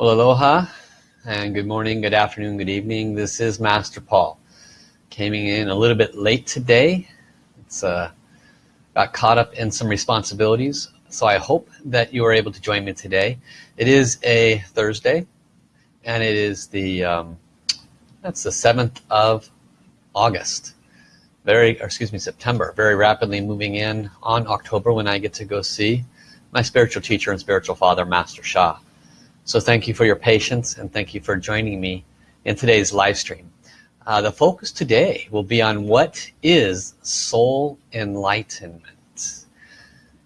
Well, aloha and good morning, good afternoon, good evening. This is Master Paul. Coming in a little bit late today. It's uh, got caught up in some responsibilities. So I hope that you are able to join me today. It is a Thursday and it is the, um, that's the 7th of August. Very, excuse me, September. Very rapidly moving in on October when I get to go see my spiritual teacher and spiritual father, Master Sha. So thank you for your patience and thank you for joining me in today's live stream. Uh, the focus today will be on what is soul enlightenment.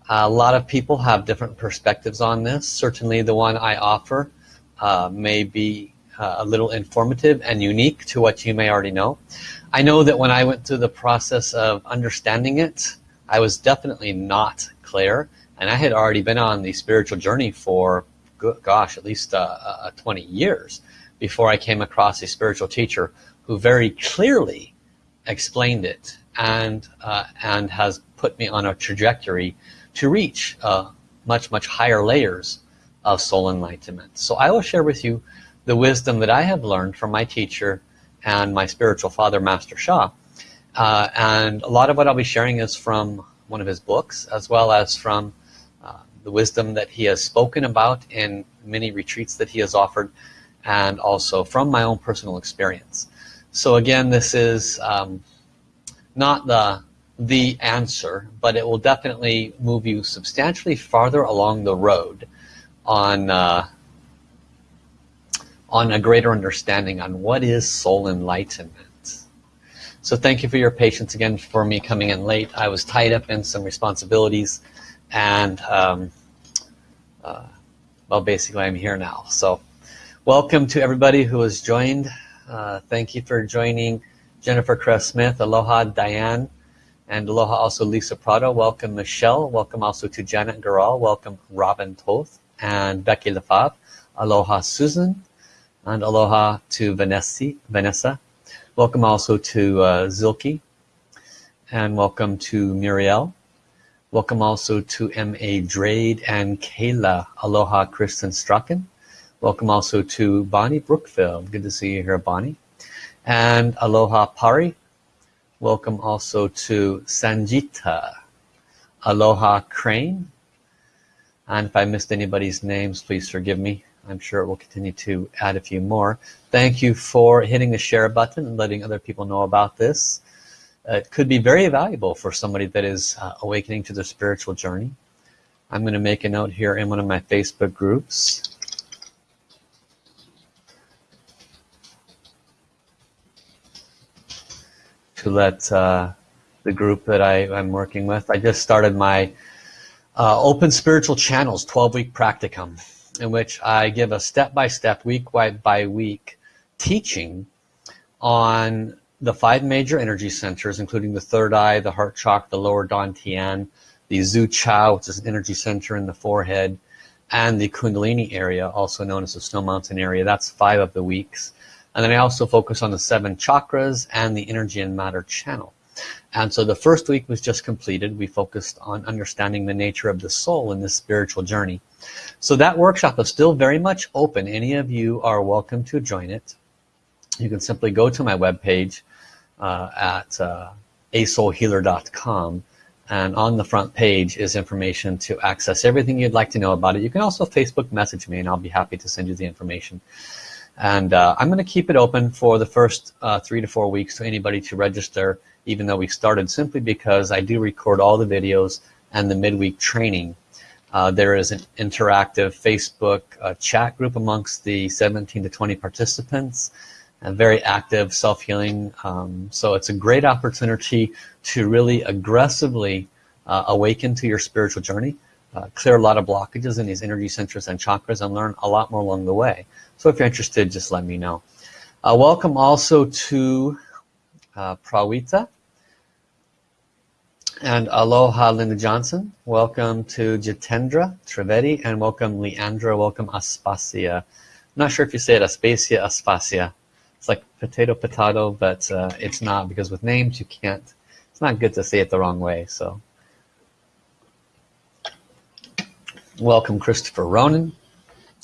A lot of people have different perspectives on this. Certainly the one I offer uh, may be uh, a little informative and unique to what you may already know. I know that when I went through the process of understanding it, I was definitely not clear and I had already been on the spiritual journey for gosh, at least uh, uh, 20 years before I came across a spiritual teacher who very clearly explained it and uh, and has put me on a trajectory to reach uh, much much higher layers of soul enlightenment. So I will share with you the wisdom that I have learned from my teacher and my spiritual father Master Sha uh, and a lot of what I'll be sharing is from one of his books as well as from the wisdom that he has spoken about in many retreats that he has offered and also from my own personal experience. So again this is um, not the the answer but it will definitely move you substantially farther along the road on uh, on a greater understanding on what is soul enlightenment. So thank you for your patience again for me coming in late. I was tied up in some responsibilities and um, uh, well basically I'm here now. So welcome to everybody who has joined. Uh, thank you for joining Jennifer Cress Smith aloha Diane and aloha also Lisa Prado. Welcome Michelle. Welcome also to Janet Garal welcome Robin Toth and Becky Lefebvre. Aloha Susan. And aloha to Vanessa Vanessa. Welcome also to uh, Zilke. And welcome to Muriel Welcome also to M.A. Drade and Kayla. Aloha Kristen Strachan. Welcome also to Bonnie Brookfield. Good to see you here, Bonnie. And Aloha Pari. Welcome also to Sanjita. Aloha Crane. And if I missed anybody's names, please forgive me. I'm sure it will continue to add a few more. Thank you for hitting the share button and letting other people know about this it could be very valuable for somebody that is uh, awakening to their spiritual journey. I'm going to make a note here in one of my Facebook groups. To let uh, the group that I, am working with. I just started my uh, Open Spiritual Channels 12-week practicum in which I give a step-by-step, -step, week by week teaching on the five major energy centers, including the third eye, the heart chakra, the lower dantian, the Zu Qiao, which is an energy center in the forehead, and the Kundalini area, also known as the Snow Mountain area. That's five of the weeks. And then I also focus on the seven chakras and the energy and matter channel. And so the first week was just completed. We focused on understanding the nature of the soul in this spiritual journey. So that workshop is still very much open. Any of you are welcome to join it. You can simply go to my webpage, uh, at uh, asoulhealer.com and on the front page is information to access everything you'd like to know about it. You can also Facebook message me and I'll be happy to send you the information. And uh, I'm going to keep it open for the first uh, three to four weeks to anybody to register, even though we started simply because I do record all the videos and the midweek training. Uh, there is an interactive Facebook uh, chat group amongst the 17 to 20 participants and very active self-healing um, so it's a great opportunity to really aggressively uh, awaken to your spiritual journey uh, clear a lot of blockages in these energy centers and chakras and learn a lot more along the way. So if you're interested just let me know. Uh, welcome also to uh, Prawita. And aloha Linda Johnson. Welcome to Jitendra Trivedi and welcome Leandra. Welcome Aspasia. I'm not sure if you say it Aspasia Aspasia it's like potato potato but uh, it's not because with names you can't it's not good to say it the wrong way so. Welcome Christopher Ronan.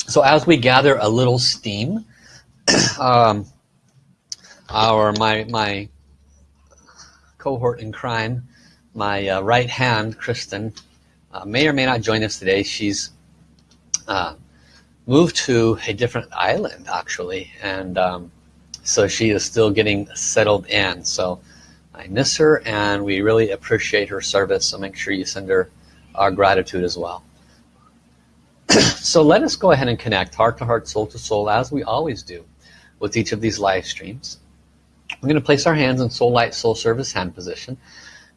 So as we gather a little steam um, our my my cohort in crime my uh, right hand Kristen uh, may or may not join us today. She's uh, moved to a different island actually and um, so she is still getting settled in. So I miss her and we really appreciate her service. So make sure you send her our gratitude as well. So let us go ahead and connect heart to heart soul to soul as we always do with each of these live streams. We're going to place our hands in soul light soul service hand position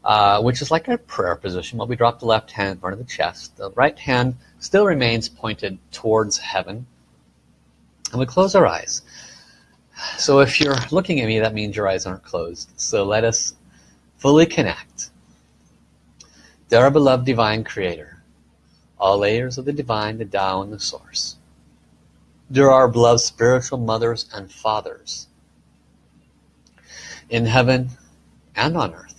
uh, which is like a prayer position. While we drop the left hand in front of the chest. The right hand still remains pointed towards heaven. And we close our eyes so if you're looking at me that means your eyes aren't closed. So let us fully connect. Dear beloved divine creator all layers of the divine the Tao and the source. Dear our beloved spiritual mothers and fathers in heaven and on earth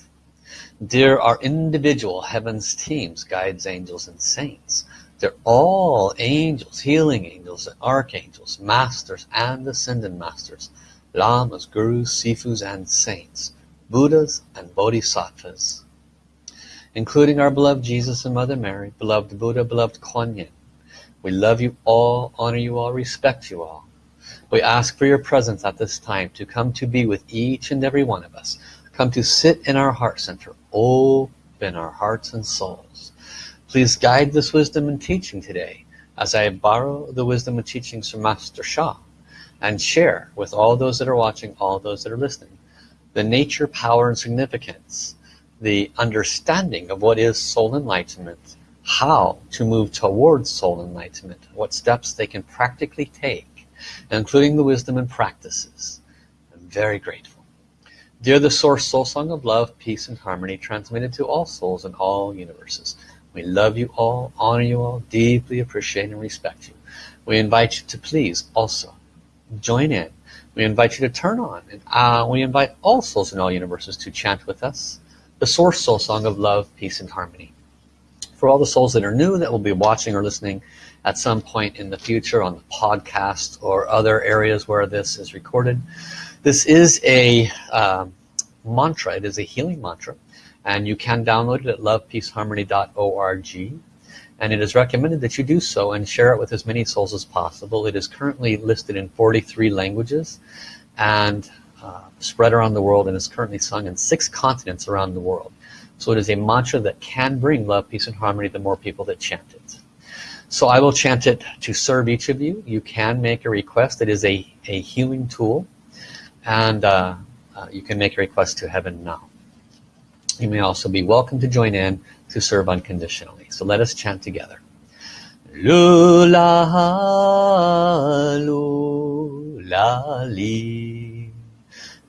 dear our individual heavens teams guides angels and saints they're all angels, healing angels, and archangels, masters and ascended masters, lamas, gurus, sifus, and saints, Buddhas and Bodhisattvas, including our beloved Jesus and Mother Mary, beloved Buddha, beloved Kuan Yin. We love you all, honor you all, respect you all. We ask for your presence at this time to come to be with each and every one of us. Come to sit in our heart center, open our hearts and souls. Please guide this wisdom and teaching today as I borrow the wisdom and teachings from Master Sha and share with all those that are watching, all those that are listening, the nature, power, and significance, the understanding of what is soul enlightenment, how to move towards soul enlightenment, what steps they can practically take, including the wisdom and practices. I'm very grateful. Dear the Source Soul Song of Love, Peace, and Harmony, transmitted to all souls in all universes. We love you all, honor you all, deeply appreciate and respect you. We invite you to please also join in. We invite you to turn on. And uh, we invite all souls in all universes to chant with us the Source Soul Song of Love, Peace, and Harmony. For all the souls that are new that will be watching or listening at some point in the future on the podcast or other areas where this is recorded, this is a um, mantra. It is a healing mantra and you can download it at lovepeaceharmony.org and it is recommended that you do so and share it with as many souls as possible. It is currently listed in 43 languages and uh, spread around the world and is currently sung in six continents around the world. So it is a mantra that can bring love peace and harmony to more people that chant it. So I will chant it to serve each of you. You can make a request. It is a, a healing tool. And uh, uh, you can make a request to heaven now you may also be welcome to join in to serve unconditionally. So let us chant together. Lula, lula, li.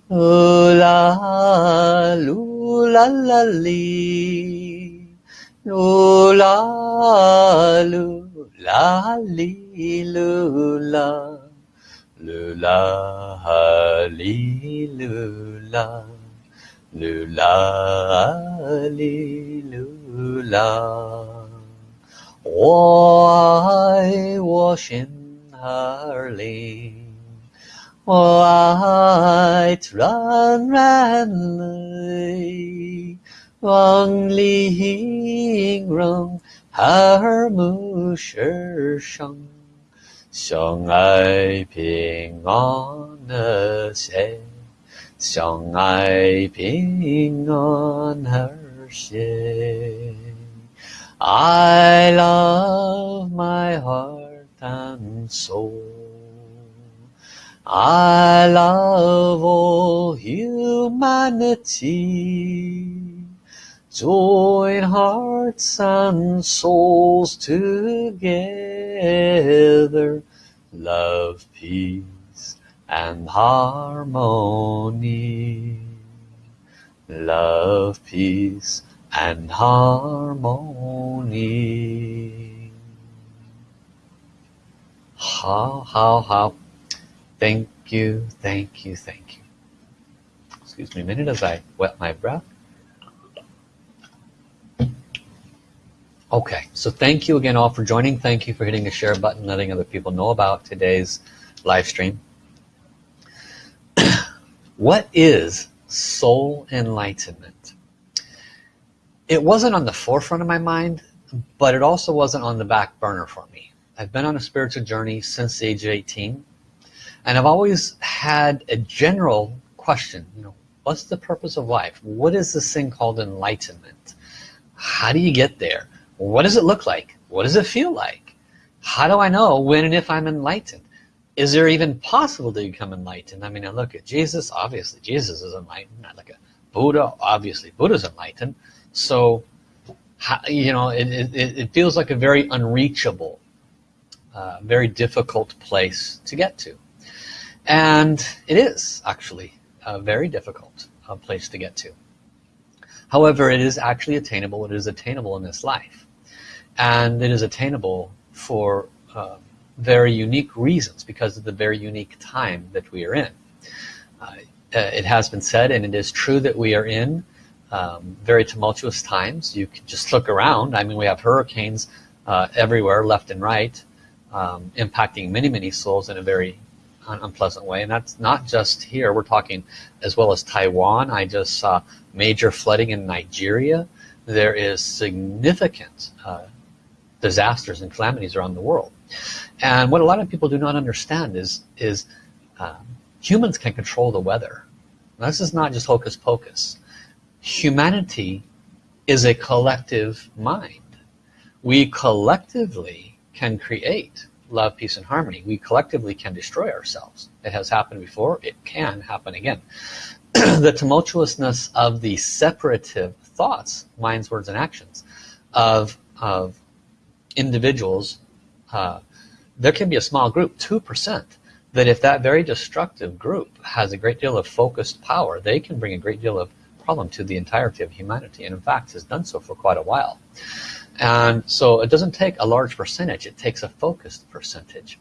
Lula, lula, la, li. Lula, lula, li, lula. Lula, li, lula. Lula, lula, 我爱我心儿灵，我爱纯然泪，望里形容耳目世上，相爱平安的谁？ 相爱平安和谐 I love my heart and soul I love all humanity Join hearts and souls together Love, peace and harmony. Love peace and harmony. How how how. Thank you thank you thank you. Excuse me a minute as I wet my breath. Okay, so thank you again all for joining. Thank you for hitting the share button, letting other people know about today's live stream. What is soul enlightenment? It wasn't on the forefront of my mind, but it also wasn't on the back burner for me. I've been on a spiritual journey since the age of 18 and I've always had a general question, you know, what's the purpose of life? What is this thing called enlightenment? How do you get there? What does it look like? What does it feel like? How do I know when and if I'm enlightened? Is there even possible to become enlightened? I mean, I look at Jesus, obviously Jesus is enlightened. I look at Buddha, obviously Buddha's enlightened. So, you know, it, it, it feels like a very unreachable, uh, very difficult place to get to. And it is actually a very difficult uh, place to get to. However, it is actually attainable. It is attainable in this life. And it is attainable for uh, very unique reasons because of the very unique time that we are in. Uh, it has been said, and it is true that we are in um, very tumultuous times. You can just look around. I mean, we have hurricanes uh, everywhere, left and right, um, impacting many, many souls in a very unpleasant way and that's not just here we're talking as well as Taiwan I just saw major flooding in Nigeria there is significant uh, disasters and calamities around the world and what a lot of people do not understand is is uh, humans can control the weather. This is not just hocus pocus. Humanity is a collective mind. We collectively can create love, peace, and harmony, we collectively can destroy ourselves. It has happened before, it can happen again. the tumultuousness of the separative thoughts, minds, words, and actions of, of individuals, uh, there can be a small group, 2%, that if that very destructive group has a great deal of focused power, they can bring a great deal of problem to the entirety of humanity, and in fact has done so for quite a while. And so it doesn't take a large percentage, it takes a focused percentage.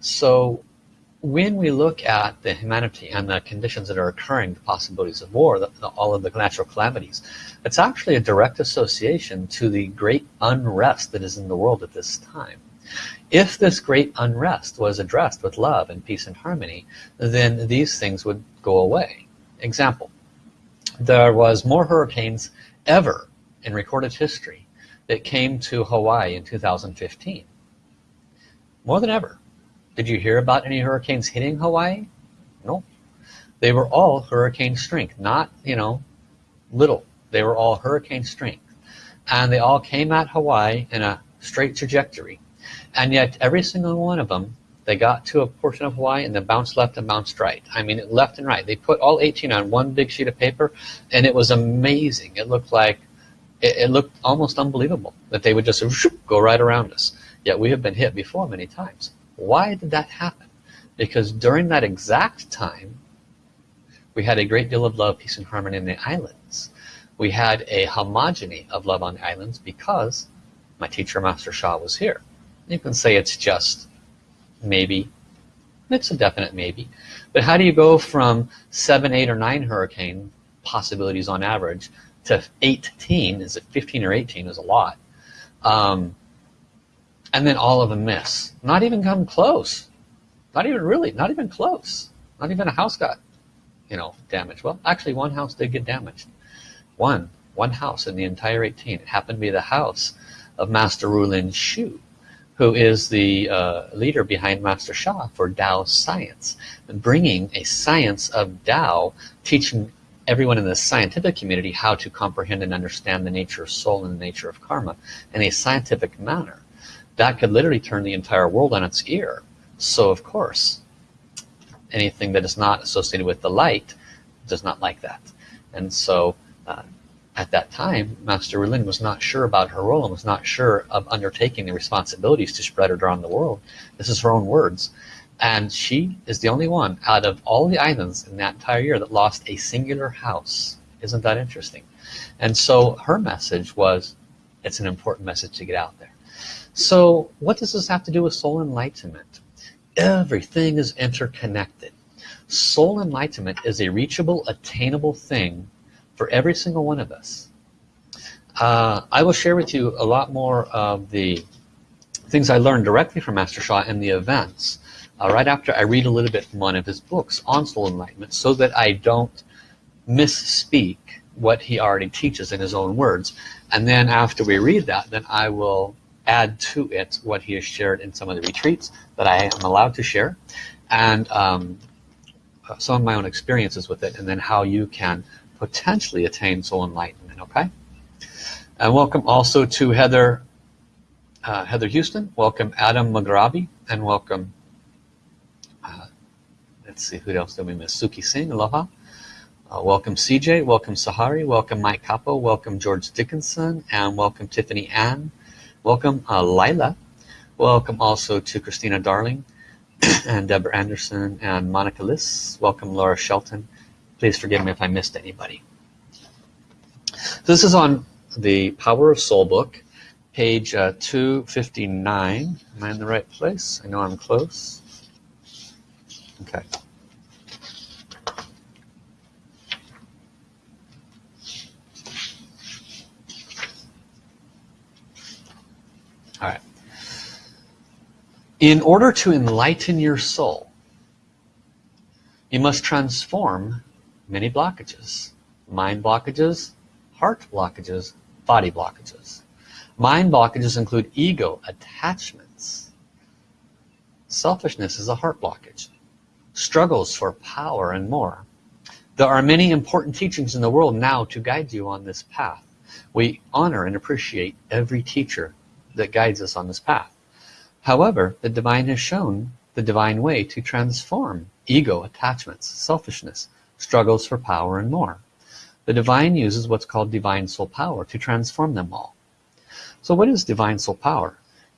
So when we look at the humanity and the conditions that are occurring, the possibilities of war, the, the, all of the natural calamities, it's actually a direct association to the great unrest that is in the world at this time. If this great unrest was addressed with love and peace and harmony, then these things would go away. Example, there was more hurricanes ever in recorded history that came to Hawaii in 2015. More than ever. Did you hear about any hurricanes hitting Hawaii? No. They were all hurricane strength, not, you know, little. They were all hurricane strength. And they all came at Hawaii in a straight trajectory. And yet every single one of them, they got to a portion of Hawaii and they bounced left and bounced right. I mean, left and right. They put all 18 on one big sheet of paper and it was amazing. It looked like it, it looked almost unbelievable that they would just whoop, go right around us. Yet we have been hit before many times. Why did that happen? Because during that exact time, we had a great deal of love, peace, and harmony in the islands. We had a homogeny of love on the islands because my teacher, Master Sha, was here. You can say it's just maybe. It's a definite maybe. But how do you go from seven, eight, or nine hurricane possibilities on average to 18 is it 15 or 18 is a lot. Um, and then all of them miss. Not even come close. Not even really not even close. Not even a house got you know damaged. Well actually one house did get damaged. One one house in the entire 18 it happened to be the house of Master Rulin Xiu who is the uh, leader behind Master Sha for Tao science, bringing a science of Tao, teaching everyone in the scientific community how to comprehend and understand the nature of soul and the nature of karma in a scientific manner. That could literally turn the entire world on its ear. So of course, anything that is not associated with the light does not like that. And so uh, at that time, Master Rulin was not sure about her role and was not sure of undertaking the responsibilities to spread it around the world. This is her own words. And she is the only one out of all the islands in that entire year that lost a singular house. Isn't that interesting? And so her message was it's an important message to get out there. So what does this have to do with soul enlightenment? Everything is interconnected. Soul enlightenment is a reachable attainable thing for every single one of us. Uh, I will share with you a lot more of the things I learned directly from Master Sha and the events uh, right after I read a little bit from one of his books on soul enlightenment so that I don't misspeak what he already teaches in his own words. And then after we read that then I will add to it what he has shared in some of the retreats that I am allowed to share and um, some of my own experiences with it and then how you can potentially attain soul enlightenment okay? And welcome also to Heather uh, Heather Houston. Welcome Adam Magrabi and welcome uh, let's see who else did we miss? Suki Singh aloha. Uh, welcome CJ welcome Sahari welcome Mike Capo welcome George Dickinson and welcome Tiffany Ann. Welcome uh, Lila welcome also to Christina Darling and Deborah Anderson and Monica Liss. Welcome Laura Shelton please forgive me if I missed anybody this is on the Power of Soul book, page uh, 259. Am I in the right place? I know I'm close. Okay. All right. In order to enlighten your soul, you must transform many blockages. Mind blockages, heart blockages, body blockages. Mind blockages include ego, attachments. Selfishness is a heart blockage. Struggles for power and more. There are many important teachings in the world now to guide you on this path. We honor and appreciate every teacher that guides us on this path. However, the divine has shown the divine way to transform ego, attachments, selfishness, struggles for power and more. The divine uses what's called divine soul power to transform them all. So what is divine soul power?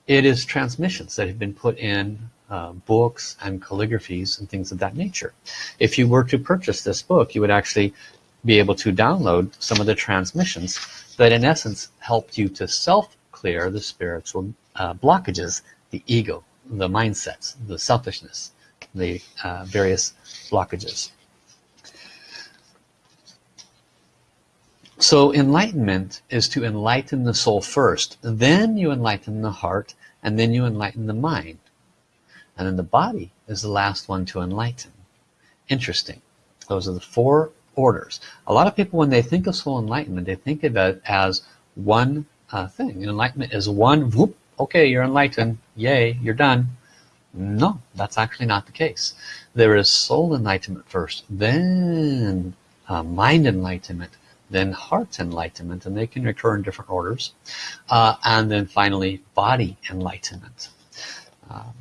It is transmissions that have been put in uh, books and calligraphies and things of that nature. If you were to purchase this book, you would actually be able to download some of the transmissions that in essence helped you to self-clear the spiritual uh, blockages, the ego, the mindsets, the selfishness, the uh, various blockages. So enlightenment is to enlighten the soul first. Then you enlighten the heart and then you enlighten the mind. And then the body is the last one to enlighten. Interesting. Those are the four orders. A lot of people when they think of soul enlightenment, they think of it as one uh, thing. Enlightenment is one, whoop, okay, you're enlightened, yay, you're done. No, that's actually not the case. There is soul enlightenment first, then uh, mind enlightenment, then heart enlightenment and they can occur in different orders. Uh, and then finally body enlightenment. Um,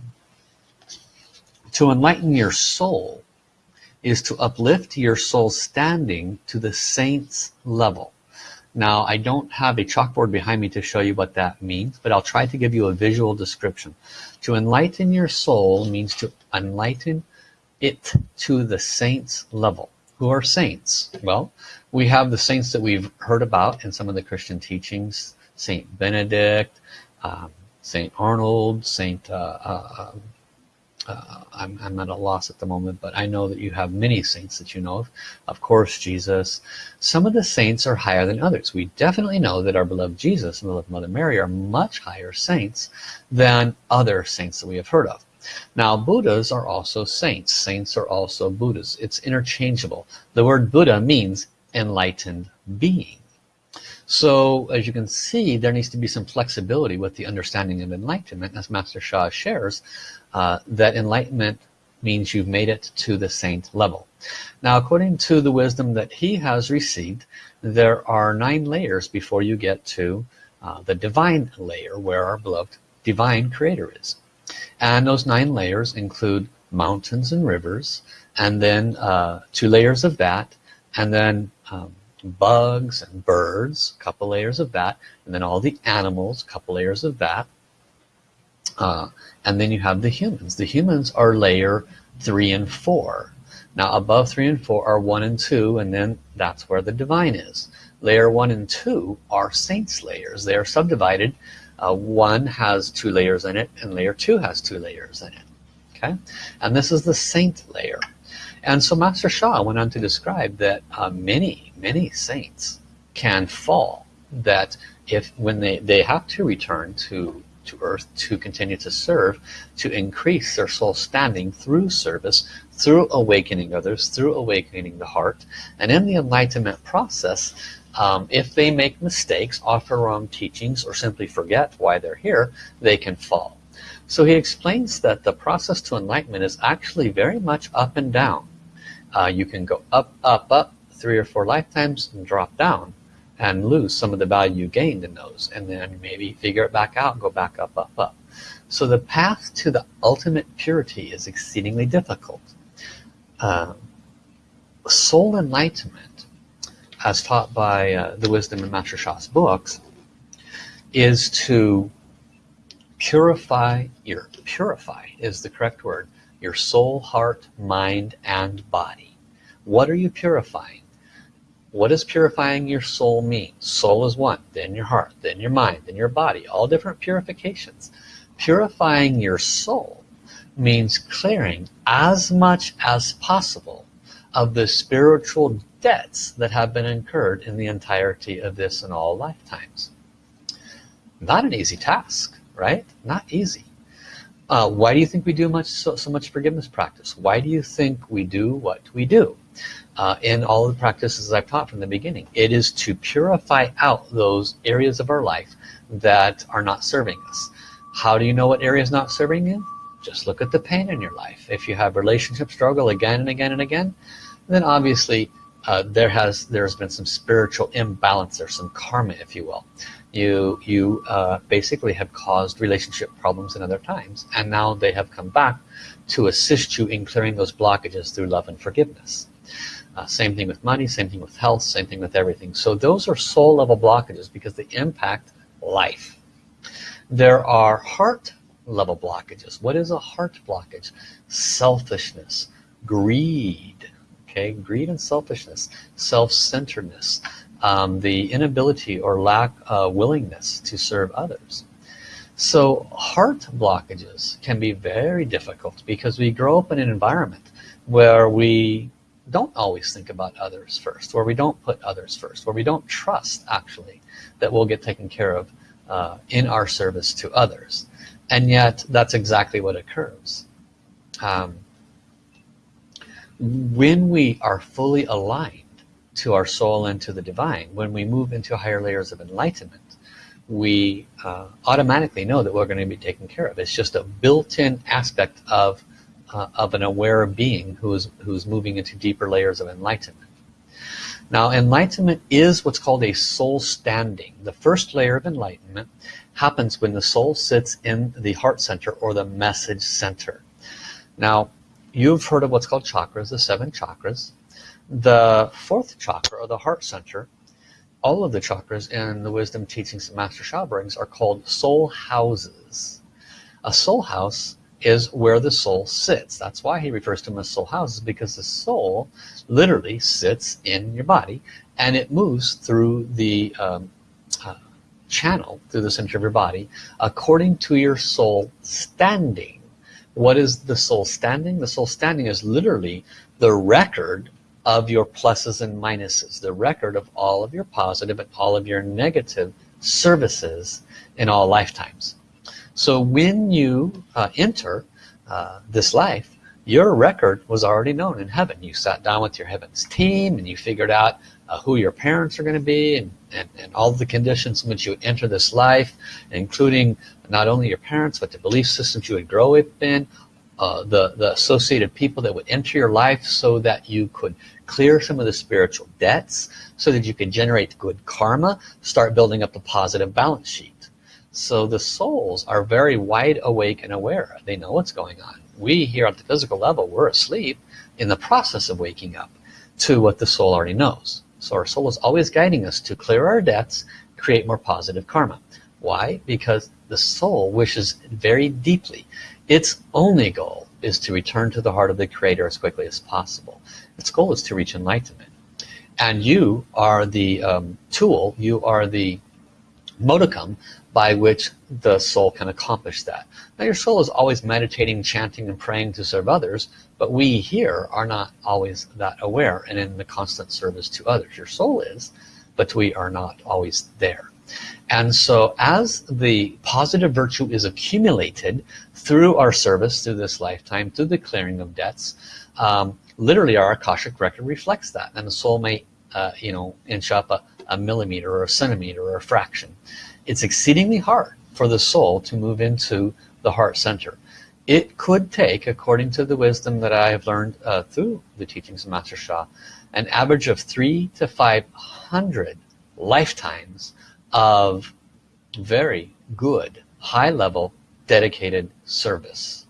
to enlighten your soul is to uplift your soul standing to the saints level. Now I don't have a chalkboard behind me to show you what that means but I'll try to give you a visual description. To enlighten your soul means to enlighten it to the saints level who are saints. Well we have the saints that we've heard about in some of the Christian teachings. Saint Benedict um, Saint Arnold Saint uh, uh, uh, I'm, I'm at a loss at the moment but I know that you have many saints that you know of. Of course Jesus. Some of the saints are higher than others. We definitely know that our beloved Jesus and beloved Mother Mary are much higher saints than other saints that we have heard of now Buddhas are also saints. Saints are also Buddhas. It's interchangeable. The word Buddha means enlightened being. So as you can see there needs to be some flexibility with the understanding of enlightenment. As Master Sha shares uh, that enlightenment means you've made it to the saint level. Now according to the wisdom that he has received there are nine layers before you get to uh, the divine layer where our beloved divine creator is and those nine layers include mountains and rivers and then uh, two layers of that and then um, bugs and birds a couple layers of that and then all the animals a couple layers of that. Uh, and then you have the humans. The humans are layer three and four. Now above three and four are one and two and then that's where the divine is. Layer one and two are saints layers. They are subdivided uh, one has two layers in it and layer two has two layers in it okay? And this is the saint layer. And so Master Sha went on to describe that uh, many, many saints can fall, that if when they they have to return to to earth to continue to serve to increase their soul standing through service through awakening others through awakening the heart. And in the enlightenment process um, if they make mistakes offer wrong teachings or simply forget why they're here they can fall. So he explains that the process to enlightenment is actually very much up and down. Uh, you can go up up up three or four lifetimes and drop down and lose some of the value you gained in those and then maybe figure it back out and go back up up up. So the path to the ultimate purity is exceedingly difficult. Um, soul enlightenment as taught by uh, the wisdom in Master Sha's books is to purify your purify is the correct word your soul heart mind and body what are you purifying what does purifying your soul mean? Soul is one, then your heart, then your mind, then your body, all different purifications. Purifying your soul means clearing as much as possible of the spiritual debts that have been incurred in the entirety of this and all lifetimes. Not an easy task, right? Not easy. Uh, why do you think we do much so, so much forgiveness practice? Why do you think we do what we do? uh, in all the practices I've taught from the beginning. It is to purify out those areas of our life that are not serving us. How do you know what area is not serving you? Just look at the pain in your life. If you have relationship struggle again and again and again, then obviously uh, there has there's been some spiritual imbalance or some karma, if you will. You you uh, basically have caused relationship problems in other times, and now they have come back to assist you in clearing those blockages through love and forgiveness. Uh, same thing with money, same thing with health, same thing with everything. So those are soul level blockages because they impact life. There are heart level blockages. What is a heart blockage? Selfishness, greed, okay, greed and selfishness, self-centeredness, um, the inability or lack of willingness to serve others. So heart blockages can be very difficult because we grow up in an environment where we don't always think about others first, where we don't put others first, where we don't trust actually that we'll get taken care of uh, in our service to others. And yet that's exactly what occurs. Um, when we are fully aligned to our soul and to the divine, when we move into higher layers of enlightenment, we uh, automatically know that we're going to be taken care of. It's just a built-in aspect of uh, of an aware being who's who's moving into deeper layers of enlightenment. Now enlightenment is what's called a soul standing. The first layer of enlightenment happens when the soul sits in the heart center or the message center. Now you've heard of what's called chakras the seven chakras the fourth chakra or the heart center all of the chakras in the wisdom teachings that Master Sha brings are called soul houses a soul house is where the soul sits. That's why he refers to them as soul houses because the soul literally sits in your body and it moves through the um, uh, channel through the center of your body according to your soul standing. What is the soul standing? The soul standing is literally the record of your pluses and minuses, the record of all of your positive and all of your negative services in all lifetimes. So when you uh, enter uh, this life, your record was already known in heaven. You sat down with your heavens team and you figured out uh, who your parents are going to be and, and, and all the conditions in which you enter this life, including not only your parents, but the belief systems you would grow up in, uh, the, the associated people that would enter your life so that you could clear some of the spiritual debts, so that you could generate good karma, start building up a positive balance sheet. So the souls are very wide awake and aware. They know what's going on. We here at the physical level, we're asleep in the process of waking up to what the soul already knows. So our soul is always guiding us to clear our debts, create more positive karma. Why? Because the soul wishes very deeply. Its only goal is to return to the heart of the Creator as quickly as possible. Its goal is to reach enlightenment. And you are the um, tool, you are the modicum by which the soul can accomplish that. Now your soul is always meditating, chanting and praying to serve others, but we here are not always that aware and in the constant service to others. Your soul is, but we are not always there. And so as the positive virtue is accumulated through our service through this lifetime through the clearing of debts um, literally our Akashic record reflects that. And the soul may uh, you know inch up a, a millimeter or a centimeter or a fraction. It's exceedingly hard for the soul to move into the heart center. It could take according to the wisdom that I have learned uh, through the teachings of Master Sha an average of three to five hundred lifetimes of very good high level dedicated service.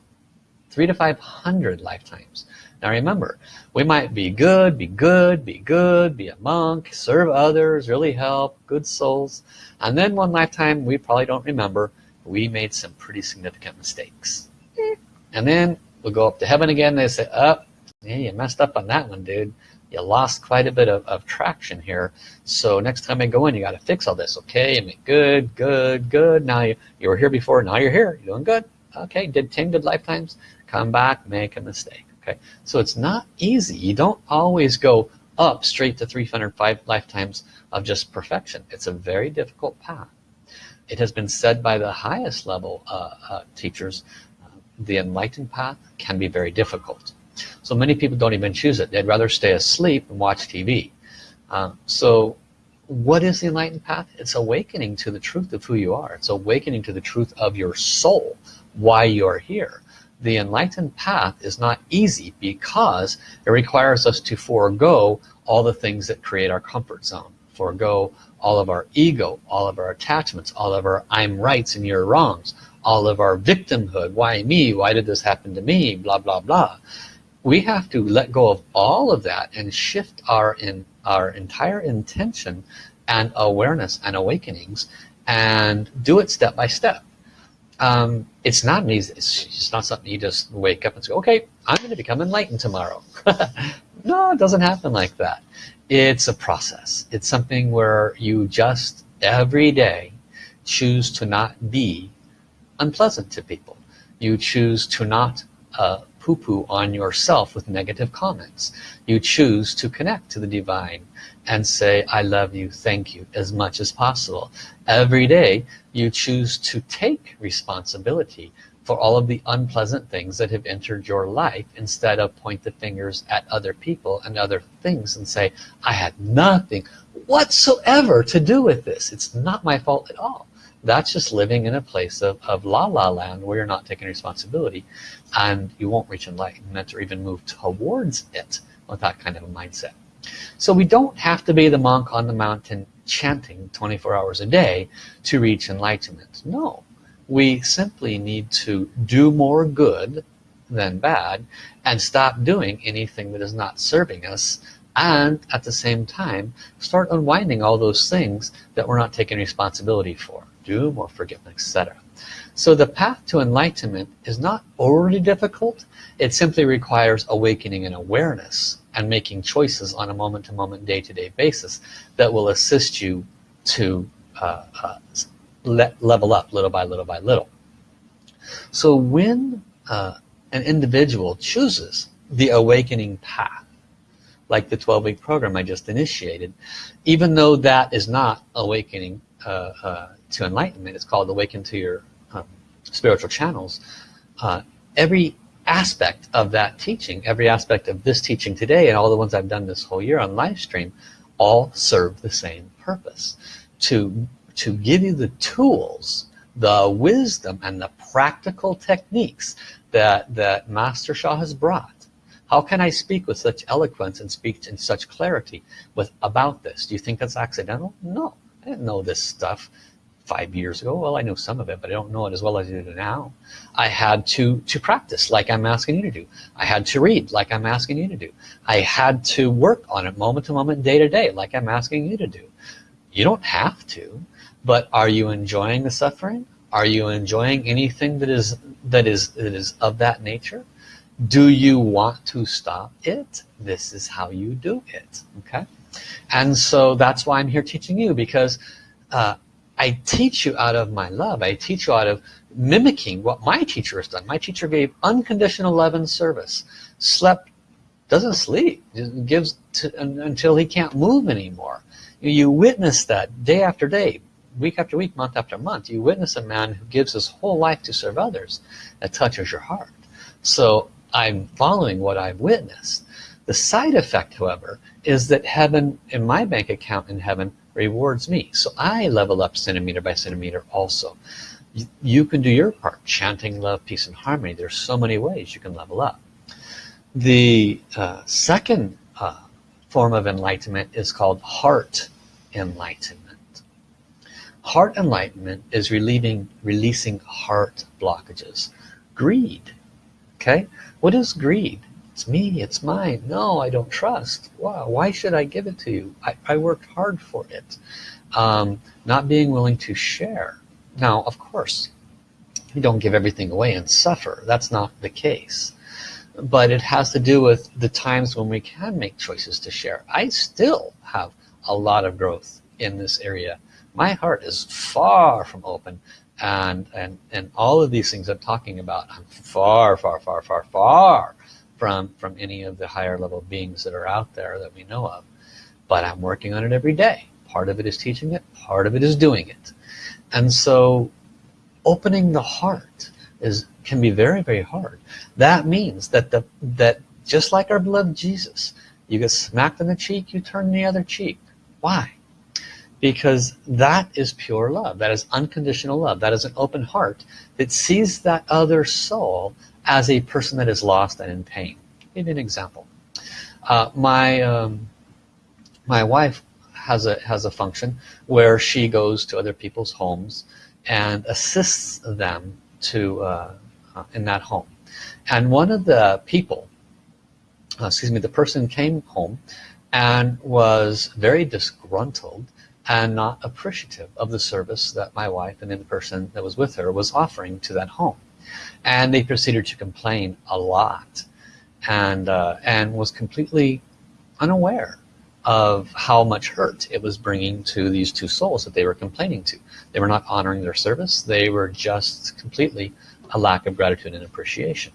Three to five hundred lifetimes. Now remember we might be good be good be good be a monk serve others really help good souls. And then one lifetime we probably don't remember we made some pretty significant mistakes. And then we'll go up to heaven again they say oh, yeah, you messed up on that one dude you lost quite a bit of, of traction here. So next time I go in you got to fix all this okay? I mean good good good. Now you, you were here before now you're here. You're doing good. Okay did 10 good lifetimes. Come back make a mistake okay? So it's not easy. You don't always go up straight to 305 lifetimes of just perfection. It's a very difficult path. It has been said by the highest level uh, uh, teachers uh, the enlightened path can be very difficult so many people don't even choose it. They'd rather stay asleep and watch TV uh, so what is the enlightened path? It's awakening to the truth of who you are. It's awakening to the truth of your soul why you're here. The enlightened path is not easy because it requires us to forego all the things that create our comfort zone forego all of our ego all of our attachments all of our I'm rights and you're wrongs all of our victimhood. Why me? Why did this happen to me? Blah blah blah we have to let go of all of that and shift our in our entire intention and awareness and awakenings and do it step by step. Um, it's not an easy it's not something you just wake up and say okay I'm going to become enlightened tomorrow. No it doesn't happen like that. It's a process. It's something where you just every day choose to not be unpleasant to people. You choose to not uh, poo-poo on yourself with negative comments. You choose to connect to the divine and say, I love you, thank you, as much as possible. Every day, you choose to take responsibility for all of the unpleasant things that have entered your life instead of point the fingers at other people and other things and say, I had nothing whatsoever to do with this. It's not my fault at all that's just living in a place of, of la la land where you're not taking responsibility and you won't reach enlightenment or even move towards it with that kind of a mindset. So we don't have to be the monk on the mountain chanting 24 hours a day to reach enlightenment. No. We simply need to do more good than bad and stop doing anything that is not serving us and at the same time start unwinding all those things that we're not taking responsibility for doom or forgiveness etc so the path to enlightenment is not overly difficult. It simply requires awakening and awareness and making choices on a moment-to-moment day-to-day basis that will assist you to uh, uh, le level up little by little by little. So when uh, an individual chooses the awakening path like the 12-week program I just initiated even though that is not awakening uh, uh, to enlightenment. It's called awaken to your um, spiritual channels. Uh, every aspect of that teaching every aspect of this teaching today and all the ones I've done this whole year on live stream all serve the same purpose to to give you the tools the wisdom and the practical techniques that that Master Sha has brought. How can I speak with such eloquence and speak in such clarity with about this? Do you think that's accidental? No. I didn't know this stuff five years ago. Well I know some of it but I don't know it as well as I do now. I had to to practice like I'm asking you to do. I had to read like I'm asking you to do. I had to work on it moment to moment day to day like I'm asking you to do. You don't have to but are you enjoying the suffering? Are you enjoying anything that is that is that is of that nature? Do you want to stop it? This is how you do it okay? And so that's why I'm here teaching you because uh, I teach you out of my love. I teach you out of mimicking what my teacher has done. My teacher gave unconditional love and service. Slept, doesn't sleep, gives to, until he can't move anymore. You, you witness that day after day. week after week month after month you witness a man who gives his whole life to serve others that touches your heart so I'm following what I've witnessed the side effect however is that heaven in my bank account in heaven rewards me. So I level up centimeter by centimeter also. You can do your part. Chanting love peace and harmony. There's so many ways you can level up. The uh, second uh, form of enlightenment is called heart enlightenment. Heart enlightenment is relieving releasing heart blockages. Greed. Okay? What is greed it's me it's mine. No I don't trust. Wow why should I give it to you? I, I worked hard for it um, not being willing to share. Now of course you don't give everything away and suffer. That's not the case. But it has to do with the times when we can make choices to share. I still have a lot of growth in this area. My heart is far from open and and and all of these things I'm talking about I'm far far far far far from from any of the higher level beings that are out there that we know of. But I'm working on it every day. Part of it is teaching it part of it is doing it. And so opening the heart is can be very very hard. That means that the that just like our beloved Jesus you get smacked in the cheek you turn the other cheek. Why? Because that is pure love. That is unconditional love. That is an open heart that sees that other soul as a person that is lost and in pain. You an example. Uh, my um, my wife has a has a function where she goes to other people's homes and assists them to uh, uh, in that home. And one of the people excuse me the person came home and was very disgruntled and not appreciative of the service that my wife and the person that was with her was offering to that home and they proceeded to complain a lot and uh, and was completely unaware of how much hurt it was bringing to these two souls that they were complaining to. They were not honoring their service. They were just completely a lack of gratitude and appreciation.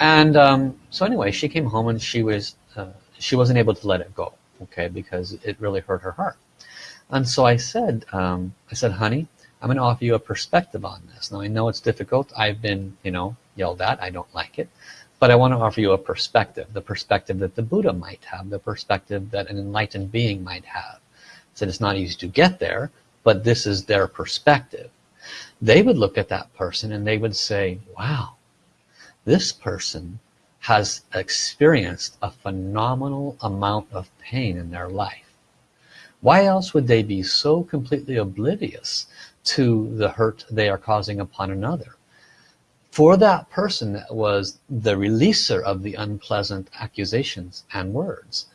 And um, so anyway she came home and she was uh, she wasn't able to let it go okay because it really hurt her heart. And so I said um, I said honey I'm gonna offer you a perspective on this. Now I know it's difficult. I've been you know yelled at. I don't like it. But I want to offer you a perspective the perspective that the Buddha might have the perspective that an enlightened being might have. Said it's not easy to get there but this is their perspective. They would look at that person and they would say wow this person has experienced a phenomenal amount of pain in their life. Why else would they be so completely oblivious to the hurt they are causing upon another. For that person that was the releaser of the unpleasant accusations and words.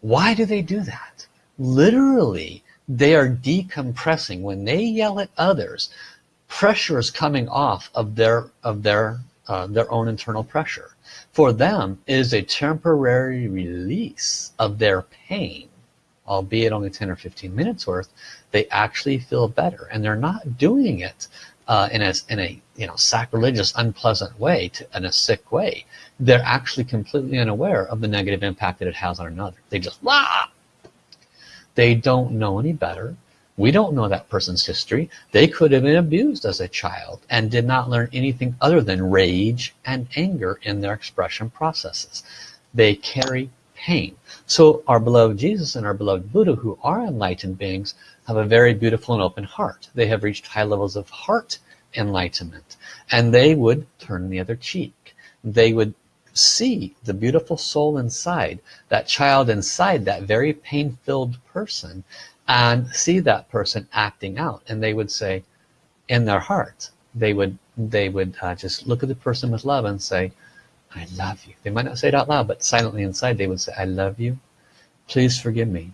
Why do they do that? Literally they are decompressing. When they yell at others pressure is coming off of their of their uh, their own internal pressure. For them is a temporary release of their pain albeit only 10 or 15 minutes worth they actually feel better. And they're not doing it uh, in a in a you know sacrilegious unpleasant way to, in a sick way. They're actually completely unaware of the negative impact that it has on another. They just ah! they don't know any better. We don't know that person's history. They could have been abused as a child and did not learn anything other than rage and anger in their expression processes. They carry pain so our beloved Jesus and our beloved Buddha who are enlightened beings have a very beautiful and open heart. They have reached high levels of heart enlightenment and they would turn the other cheek. They would see the beautiful soul inside that child inside that very pain-filled person and see that person acting out. And they would say in their heart they would they would uh, just look at the person with love and say I love you. They might not say it out loud but silently inside they would say I love you. Please forgive me.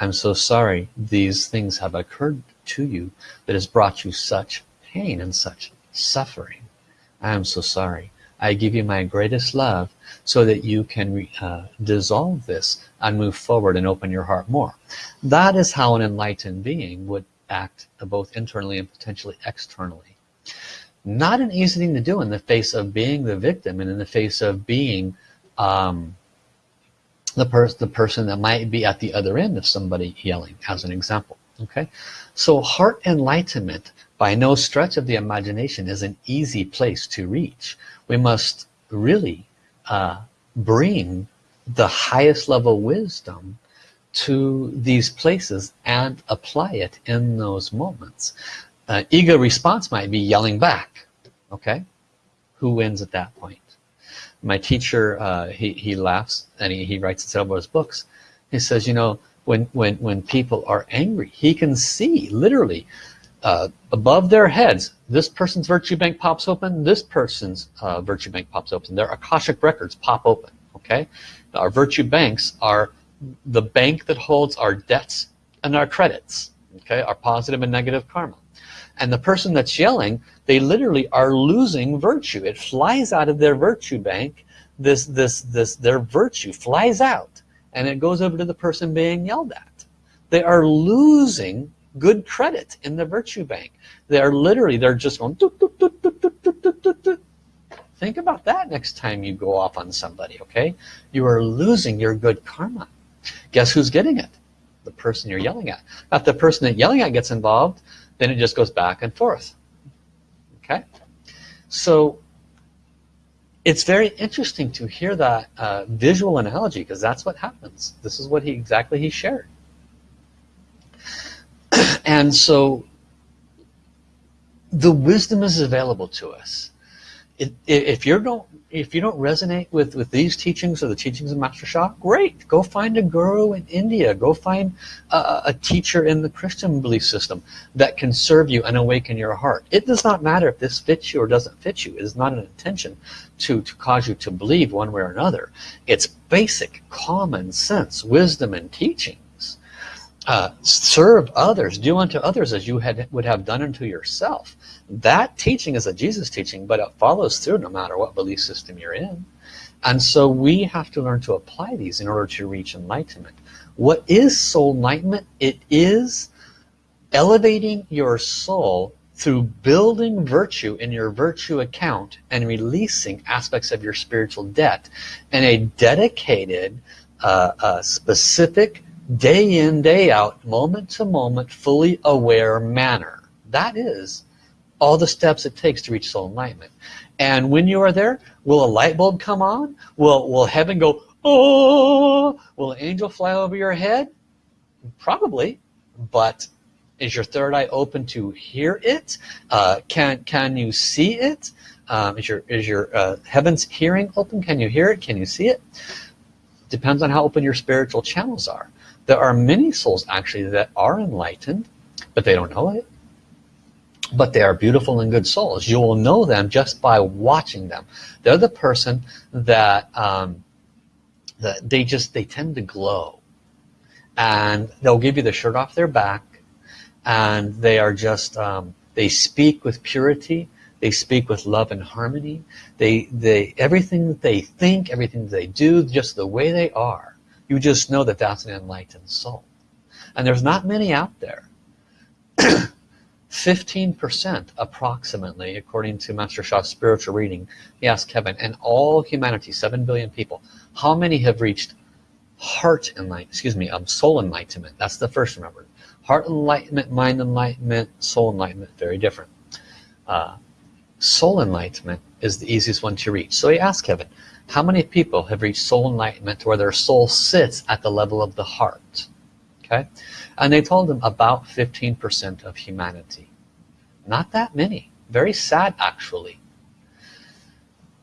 I'm so sorry these things have occurred to you that has brought you such pain and such suffering. I am so sorry. I give you my greatest love so that you can uh, dissolve this and move forward and open your heart more. That is how an enlightened being would act both internally and potentially externally not an easy thing to do in the face of being the victim and in the face of being um, the, person the person that might be at the other end of somebody yelling as an example okay? So heart enlightenment by no stretch of the imagination is an easy place to reach. We must really uh, bring the highest level wisdom to these places and apply it in those moments uh, ego response might be yelling back okay? Who wins at that point? My teacher uh, he, he laughs and he, he writes in several of his books. He says you know when when when people are angry he can see literally uh, above their heads this person's virtue bank pops open this person's uh, virtue bank pops open. Their Akashic records pop open okay? Our virtue banks are the bank that holds our debts and our credits okay? Our positive and negative karma and the person that's yelling they literally are losing virtue. It flies out of their virtue bank. This this this their virtue flies out and it goes over to the person being yelled at. They are losing good credit in the virtue bank. They are literally they're just going think about that next time you go off on somebody okay? You are losing your good karma. Guess who's getting it? The person you're yelling at. If the person that yelling at gets involved then it just goes back and forth. Okay? So it's very interesting to hear that uh, visual analogy because that's what happens. This is what he exactly he shared. And so the wisdom is available to us it, if you don't if you don't resonate with with these teachings or the teachings of Master Sha great. Go find a guru in India. Go find a, a, teacher in the Christian belief system that can serve you and awaken your heart. It does not matter if this fits you or doesn't fit you. It is not an intention to to cause you to believe one way or another. It's basic common sense wisdom and teaching uh, serve others do unto others as you had would have done unto yourself. That teaching is a Jesus teaching but it follows through no matter what belief system you're in. And so we have to learn to apply these in order to reach enlightenment. What is soul enlightenment? It is elevating your soul through building virtue in your virtue account and releasing aspects of your spiritual debt in a dedicated uh, uh, specific day in day out moment to moment fully aware manner. That is all the steps it takes to reach soul enlightenment. And when you are there will a light bulb come on? Will will heaven go oh will an angel fly over your head? Probably but is your third eye open to hear it? Uh, can can you see it? Um, is your is your uh, heaven's hearing open? Can you hear it? Can you see it? Depends on how open your spiritual channels are there are many souls actually that are enlightened, but they don't know it. But they are beautiful and good souls. You will know them just by watching them. They're the person that, um, that they just, they tend to glow. And they'll give you the shirt off their back. And they are just, um, they speak with purity. They speak with love and harmony. They, they, everything that they think, everything that they do, just the way they are you just know that that's an enlightened soul. And there's not many out there. 15% approximately, according to Master Sha's spiritual reading, he asked heaven, and all humanity, 7 billion people, how many have reached heart enlightenment, excuse me, um, soul enlightenment? That's the first remember. Heart enlightenment, mind enlightenment, soul enlightenment, very different. Uh, soul enlightenment is the easiest one to reach. So he asked heaven, how many people have reached soul enlightenment where their soul sits at the level of the heart? Okay, and they told them about 15% of humanity. Not that many. Very sad actually.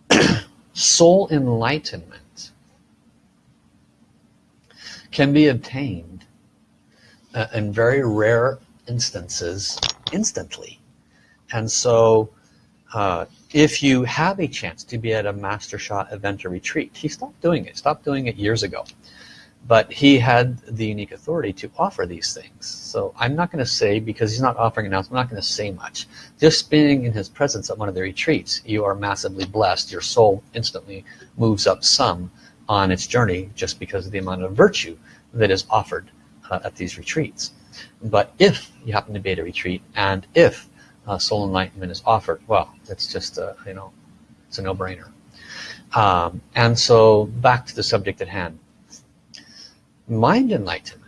soul enlightenment can be obtained uh, in very rare instances instantly. And so uh, if you have a chance to be at a Master Sha event or retreat, he stopped doing it, stopped doing it years ago. But he had the unique authority to offer these things. So I'm not going to say, because he's not offering announcements, I'm not going to say much. Just being in his presence at one of the retreats, you are massively blessed. Your soul instantly moves up some on its journey just because of the amount of virtue that is offered uh, at these retreats. But if you happen to be at a retreat and if uh, soul enlightenment is offered, well, it's just a, you know, it's a no-brainer. Um, and so back to the subject at hand. Mind enlightenment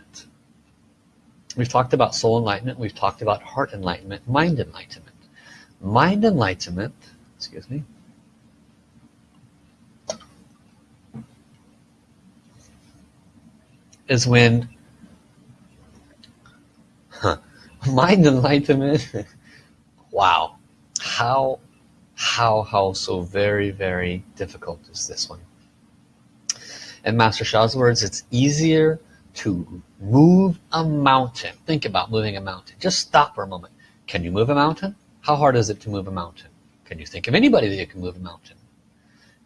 we've talked about soul enlightenment we've talked about heart enlightenment mind enlightenment mind enlightenment excuse me is when huh, mind enlightenment wow. How how how so very very difficult is this one? In Master Sha's words it's easier to move a mountain. Think about moving a mountain. Just stop for a moment. Can you move a mountain? How hard is it to move a mountain? Can you think of anybody that can move a mountain?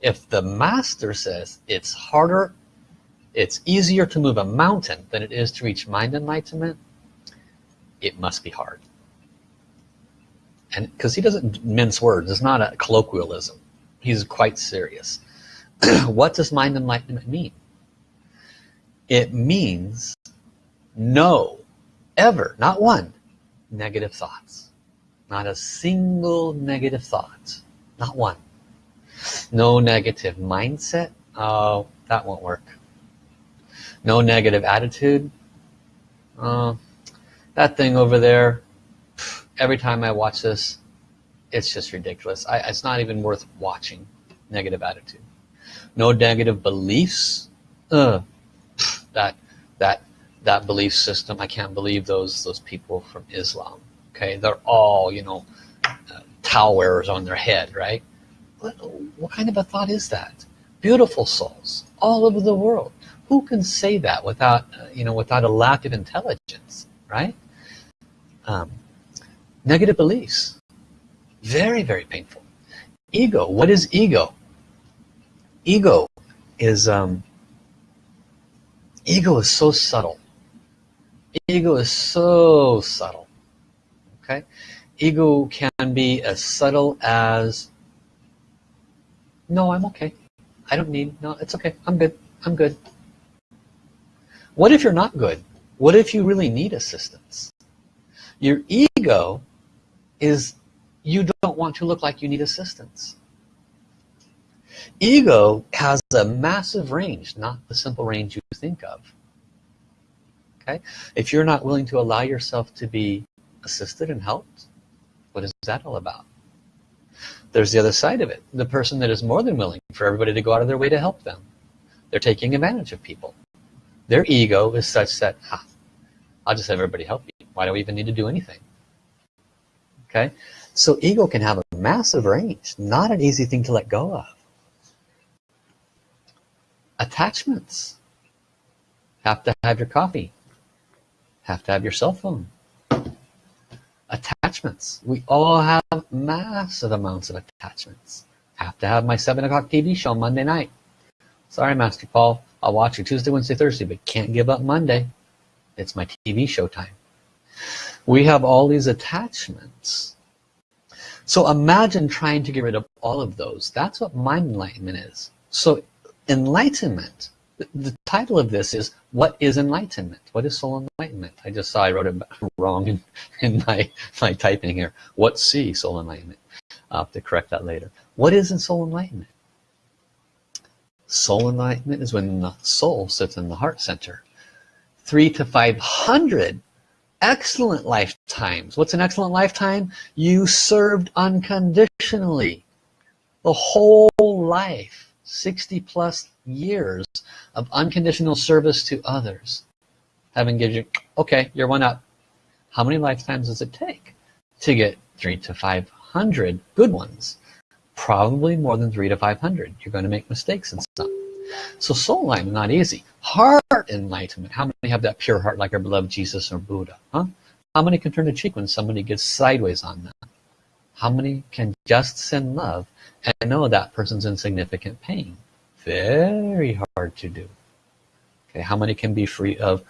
If the master says it's harder it's easier to move a mountain than it is to reach mind enlightenment it must be hard and because he doesn't mince words. It's not a colloquialism. He's quite serious. What does mind enlightenment mean? It means no ever not one negative thoughts. Not a single negative thought. Not one. No negative mindset. Oh that won't work. No negative attitude. Uh, that thing over there every time I watch this it's just ridiculous. I, it's not even worth watching. Negative attitude. No negative beliefs? Uh, that that that belief system I can't believe those those people from Islam. Okay? They're all you know uh, towel wearers on their head right? What, what kind of a thought is that? Beautiful souls all over the world. Who can say that without uh, you know without a lack of intelligence right? Um, negative beliefs. Very very painful. Ego. What is ego? Ego is um, ego is so subtle. Ego is so subtle. Okay? Ego can be as subtle as no I'm okay. I don't need no it's okay. I'm good. I'm good. What if you're not good? What if you really need assistance? Your ego is you don't want to look like you need assistance. Ego has a massive range, not the simple range you think of. Okay? If you're not willing to allow yourself to be assisted and helped, what is that all about? There's the other side of it. The person that is more than willing for everybody to go out of their way to help them. They're taking advantage of people. Their ego is such that, ah, I'll just have everybody help me. Why do we even need to do anything? Okay, so ego can have a massive range, not an easy thing to let go of. Attachments. Have to have your coffee. Have to have your cell phone. Attachments. We all have massive amounts of attachments. Have to have my 7 o'clock TV show Monday night. Sorry, Master Paul. I'll watch it Tuesday, Wednesday, Thursday, but can't give up Monday. It's my TV show time. We have all these attachments. So imagine trying to get rid of all of those. That's what mind enlightenment is. So enlightenment, the title of this is, what is enlightenment? What is soul enlightenment? I just saw I wrote it wrong in, in my, my typing here. What's C, soul enlightenment? I'll have to correct that later. What is in soul enlightenment? Soul enlightenment is when the soul sits in the heart center. Three to 500 excellent lifetimes. What's an excellent lifetime? You served unconditionally. The whole life, 60 plus years of unconditional service to others. Having given you, okay, you're one up. How many lifetimes does it take to get three to 500 good ones? probably more than three to 500 you're going to make mistakes and stuff so soul enlightenment not easy. Heart enlightenment. How many have that pure heart like our beloved Jesus or Buddha huh? How many can turn a cheek when somebody gets sideways on them? How many can just send love and know that person's in significant pain? Very hard to do. Okay how many can be free of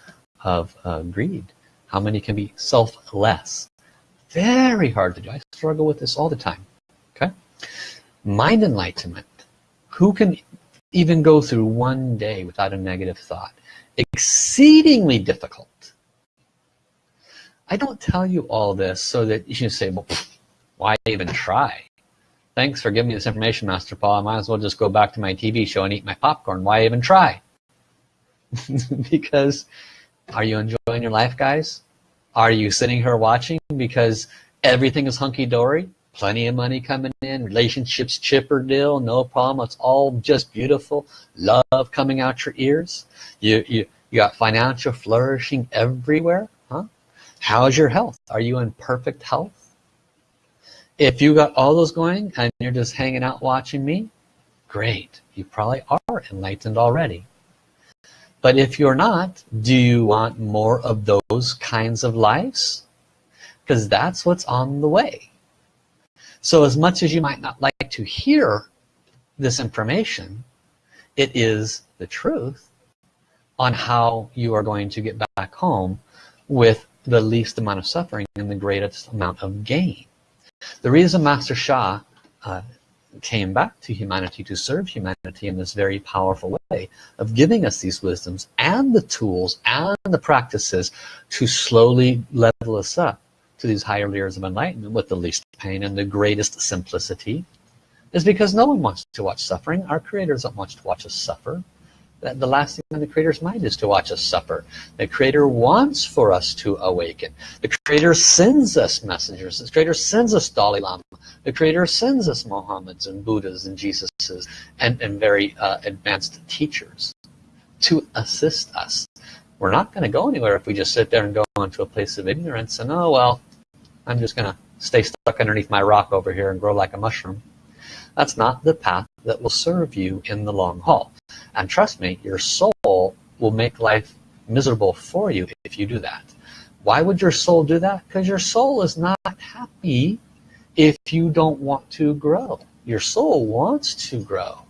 of uh, greed? How many can be selfless? Very hard to do. I struggle with this all the time. Okay? Mind enlightenment. Who can even go through one day without a negative thought. Exceedingly difficult. I don't tell you all this so that you can say well why even try? Thanks for giving me this information master Paul. I might as well just go back to my TV show and eat my popcorn. Why even try? Because are you enjoying your life guys? Are you sitting here watching because everything is hunky-dory? Plenty of money coming in, relationships chipper deal, no problem. It's all just beautiful. Love coming out your ears. You, you, you got financial flourishing everywhere. Huh? How's your health? Are you in perfect health? If you got all those going and you're just hanging out watching me, great. You probably are enlightened already. But if you're not, do you want more of those kinds of lives? Because that's what's on the way. So as much as you might not like to hear this information, it is the truth on how you are going to get back home with the least amount of suffering and the greatest amount of gain. The reason Master Sha uh, came back to humanity to serve humanity in this very powerful way of giving us these wisdoms and the tools and the practices to slowly level us up to these higher layers of enlightenment with the least pain and the greatest simplicity is because no one wants to watch suffering. Our creators don't want to watch us suffer. The last thing on the creator's mind is to watch us suffer. The creator wants for us to awaken. The creator sends us messengers. The creator sends us Dalai Lama. The creator sends us Mohammeds and Buddhas and Jesuses and, and very uh, advanced teachers to assist us. We're not going to go anywhere if we just sit there and go into a place of ignorance and oh well I'm just gonna stay stuck underneath my rock over here and grow like a mushroom. That's not the path that will serve you in the long haul. And trust me your soul will make life miserable for you if you do that. Why would your soul do that? Because your soul is not happy if you don't want to grow. Your soul wants to grow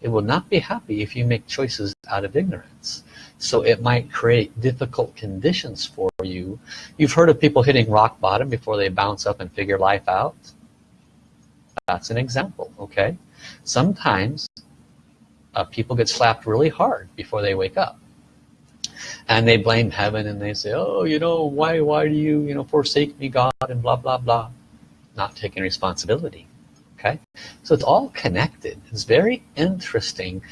it will not be happy if you make choices out of ignorance. So it might create difficult conditions for you. You've heard of people hitting rock bottom before they bounce up and figure life out? That's an example okay? Sometimes uh, people get slapped really hard before they wake up. And they blame heaven and they say oh you know why why do you you know forsake me God and blah blah blah. Not taking responsibility okay? So it's all connected. It's very interesting.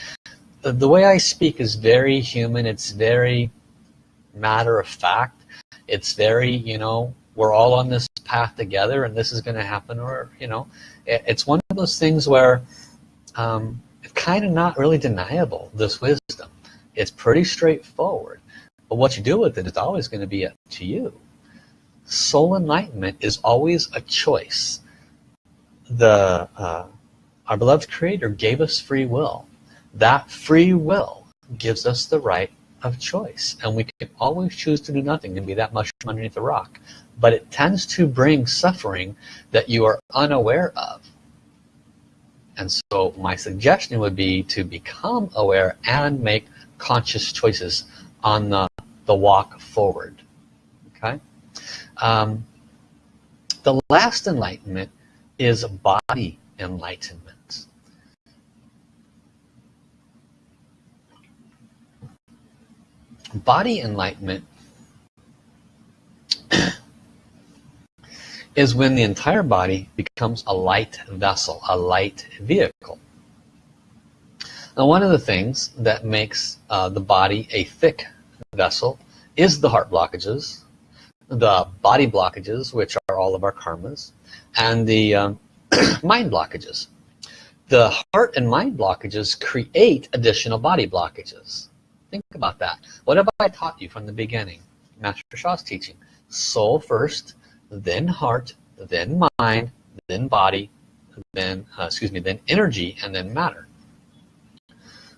The, the way I speak is very human. It's very matter of fact. It's very you know we're all on this path together and this is going to happen or you know it, it's one of those things where um, kind of not really deniable this wisdom. It's pretty straightforward. But what you do with it is always going to be up to you. Soul enlightenment is always a choice the uh, our beloved creator gave us free will that free will gives us the right of choice and we can always choose to do nothing and be that mushroom underneath the rock but it tends to bring suffering that you are unaware of and so my suggestion would be to become aware and make conscious choices on the, the walk forward. Okay. Um, the last enlightenment is body enlightenment. Body enlightenment is when the entire body becomes a light vessel, a light vehicle. Now one of the things that makes uh, the body a thick vessel is the heart blockages, the body blockages, which are all of our karmas, and the um, mind blockages. The heart and mind blockages create additional body blockages. Think about that. What have I taught you from the beginning? Master Sha's teaching. Soul first, then heart, then mind, then body, then uh, excuse me, then energy, and then matter.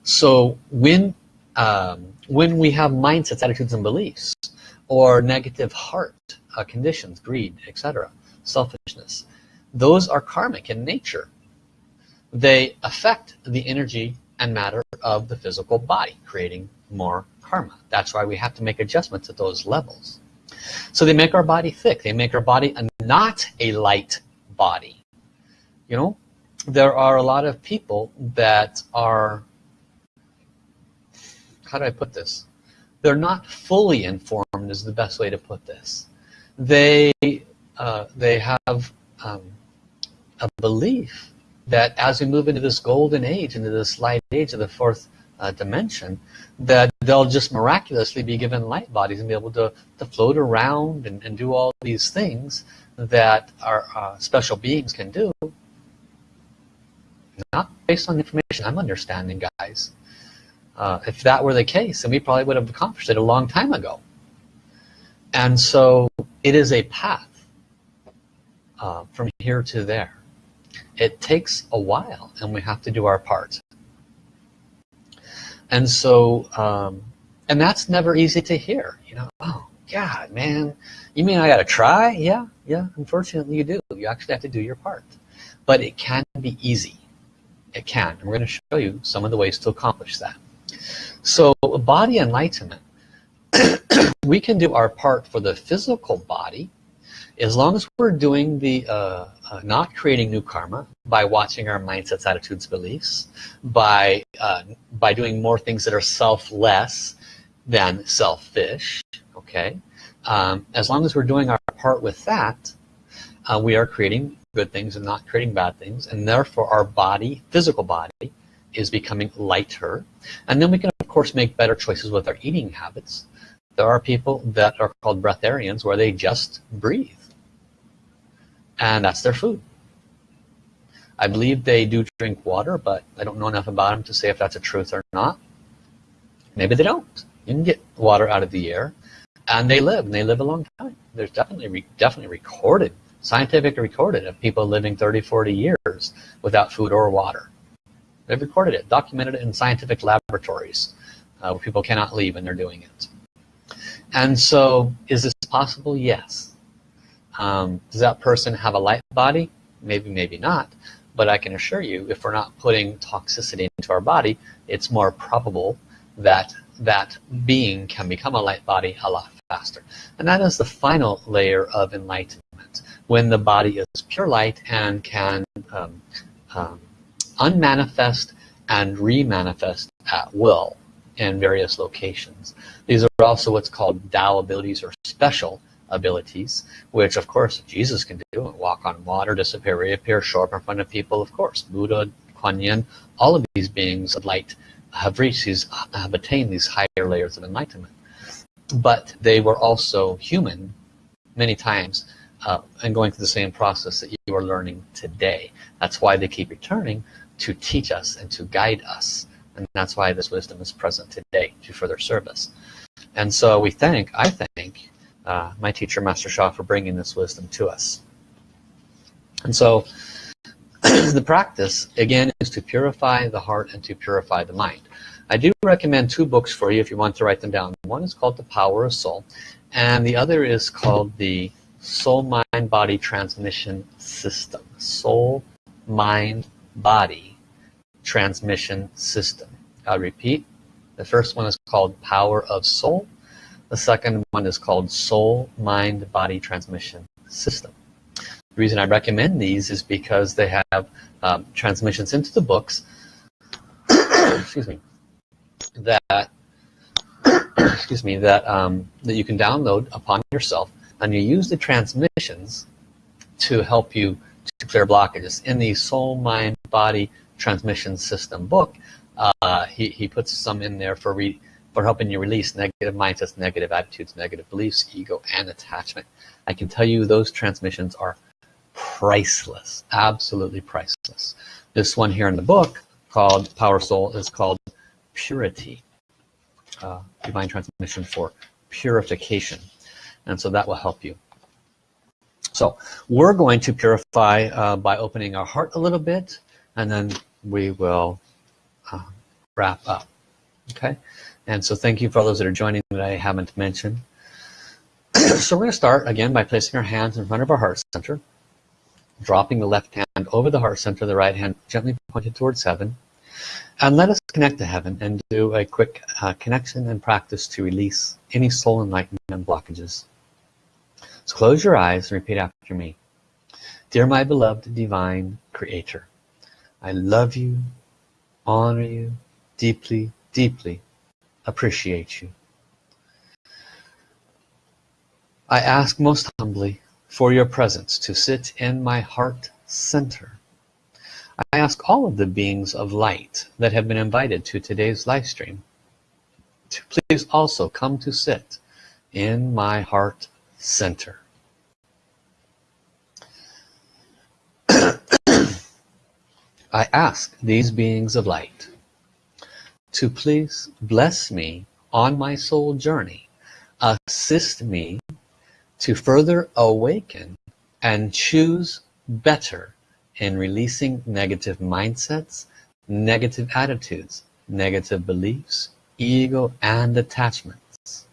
So when um, when we have mindsets, attitudes, and beliefs, or negative heart uh, conditions, greed, etc., selfishness, those are karmic in nature. They affect the energy and matter of the physical body, creating more karma. That's why we have to make adjustments at those levels. So they make our body thick. They make our body a, not a light body. You know, there are a lot of people that are, how do I put this? They're not fully informed is the best way to put this. They, uh, they have um, a belief that as we move into this golden age, into this light age of the fourth uh, dimension that they'll just miraculously be given light bodies and be able to, to float around and, and do all these things that our uh, special beings can do not based on information I'm understanding guys uh, if that were the case then we probably would have accomplished it a long time ago. And so it is a path uh, from here to there. It takes a while and we have to do our part. And so um, and that's never easy to hear you know oh God man you mean I gotta try? Yeah yeah unfortunately you do. You actually have to do your part. But it can be easy. It can. And we're going to show you some of the ways to accomplish that so body enlightenment we can do our part for the physical body as long as we're doing the uh, uh, not creating new karma by watching our mindsets attitudes beliefs by uh, by doing more things that are selfless than selfish okay? Um, as long as we're doing our part with that uh, we are creating good things and not creating bad things and therefore our body physical body is becoming lighter. And then we can of course make better choices with our eating habits. There are people that are called breatharians where they just breathe. And that's their food. I believe they do drink water but I don't know enough about them to say if that's a truth or not. Maybe they don't. You can get water out of the air and they live and they live a long time. There's definitely definitely recorded scientifically recorded of people living 30 40 years without food or water they've recorded it documented it in scientific laboratories uh, where people cannot leave and they're doing it. And so is this possible? Yes. Um, does that person have a light body? Maybe maybe not. But I can assure you if we're not putting toxicity into our body it's more probable that that being can become a light body a lot faster. And that is the final layer of enlightenment. When the body is pure light and can um, um, unmanifest and remanifest at will in various locations these are also what's called Tao abilities or special abilities, which of course Jesus can do. Walk on water, disappear, reappear, show up in front of people, of course. Buddha, Kuan Yin, all of these beings of light have reached these, have attained these higher layers of enlightenment. But they were also human many times uh, and going through the same process that you are learning today. That's why they keep returning to teach us and to guide us. And that's why this wisdom is present today to further service. And so we thank, I thank, uh, my teacher Master Sha for bringing this wisdom to us and so the practice again is to purify the heart and to purify the mind I do recommend two books for you if you want to write them down one is called the power of soul and the other is called the soul mind body transmission system soul mind body transmission system. I'll repeat. The first one is called power of soul. The second one is called Soul Mind Body Transmission System. The reason I recommend these is because they have um, transmissions into the books excuse me that excuse me that um, that you can download upon yourself and you use the transmissions to help you to clear blockages. In the soul mind body transmission system book uh, he, he puts some in there for re for helping you release negative mindsets, negative attitudes, negative beliefs, ego, and attachment. I can tell you those transmissions are priceless, absolutely priceless. This one here in the book called Power Soul is called Purity, uh, Divine Transmission for Purification. And so that will help you. So we're going to purify uh, by opening our heart a little bit and then we will uh, wrap up. Okay. And so thank you for all those that are joining that I haven't mentioned. so we're going to start again by placing our hands in front of our heart center, dropping the left hand over the heart center, the right hand gently pointed towards heaven. And let us connect to heaven and do a quick uh, connection and practice to release any soul enlightenment blockages. So close your eyes and repeat after me. Dear my beloved divine creator, I love you, honor you deeply, deeply, appreciate you. I ask most humbly for your presence to sit in my heart center. I ask all of the beings of light that have been invited to today's live stream to please also come to sit in my heart center. I ask these beings of light to please bless me on my soul journey, assist me to further awaken and choose better in releasing negative mindsets, negative attitudes, negative beliefs, ego and attachments.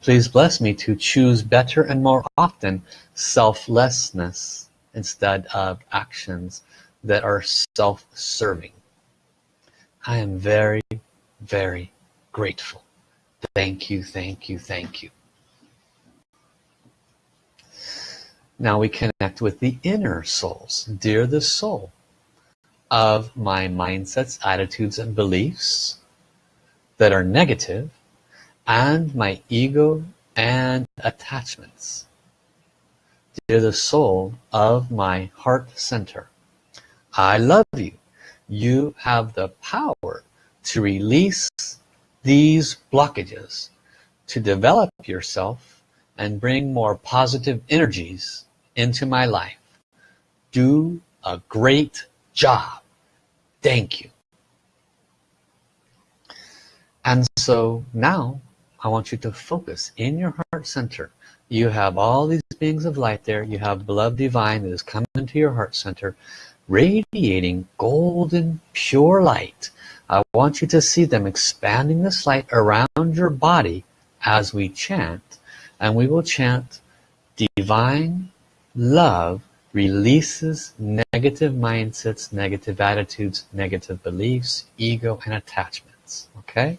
Please bless me to choose better and more often selflessness instead of actions that are self-serving. I am very, very grateful. Thank you, thank you, thank you. Now we connect with the inner souls. Dear the soul of my mindsets, attitudes, and beliefs that are negative, and my ego and attachments. Dear the soul of my heart center, I love you. You have the power to release these blockages, to develop yourself and bring more positive energies into my life. Do a great job. Thank you. And so now I want you to focus in your heart center. You have all these beings of light there. You have beloved divine that is coming into your heart center, radiating golden pure light. I want you to see them expanding this light around your body as we chant. And we will chant divine Love releases negative mindsets, negative attitudes, negative beliefs, ego, and attachments. Okay?